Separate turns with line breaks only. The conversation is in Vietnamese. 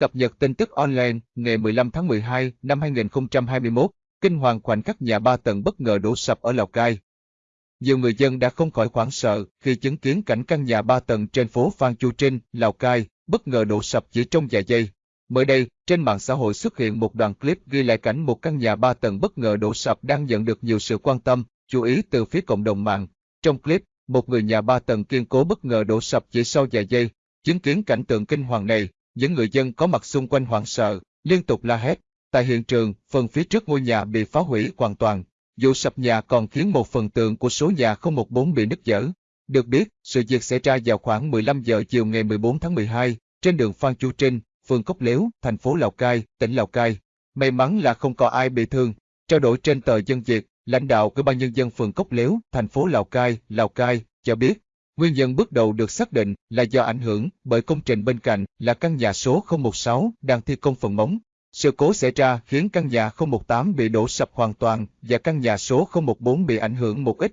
Cập nhật tin tức online ngày 15 tháng 12 năm 2021, kinh hoàng khoảnh khắc nhà ba tầng bất ngờ đổ sập ở Lào Cai. Nhiều người dân đã không khỏi hoảng sợ khi chứng kiến cảnh căn nhà ba tầng trên phố Phan Chu Trinh, Lào Cai, bất ngờ đổ sập chỉ trong vài giây. Mới đây, trên mạng xã hội xuất hiện một đoạn clip ghi lại cảnh một căn nhà ba tầng bất ngờ đổ sập đang nhận được nhiều sự quan tâm, chú ý từ phía cộng đồng mạng. Trong clip, một người nhà ba tầng kiên cố bất ngờ đổ sập chỉ sau vài giây. Chứng kiến cảnh tượng kinh hoàng này, những người dân có mặt xung quanh hoảng sợ, liên tục la hét. Tại hiện trường, phần phía trước ngôi nhà bị phá hủy hoàn toàn. Vụ sập nhà còn khiến một phần tường của số nhà 014 bị nứt dở. Được biết, sự việc xảy ra vào khoảng 15 giờ chiều ngày 14 tháng 12, trên đường Phan Chu Trinh, phường Cốc Lếu, thành phố Lào Cai, tỉnh Lào Cai. May mắn là không có ai bị thương. Trao đổi trên tờ Dân Việt, lãnh đạo Ủy ban nhân dân phường Cốc Lếu, thành phố Lào Cai, Lào Cai cho biết, nguyên nhân bước đầu được xác định là do ảnh hưởng bởi công trình bên cạnh là căn nhà số 016 đang thi công phần móng. Sự cố xảy ra khiến căn nhà 018 bị đổ sập hoàn toàn và căn nhà số 014 bị ảnh hưởng một ít.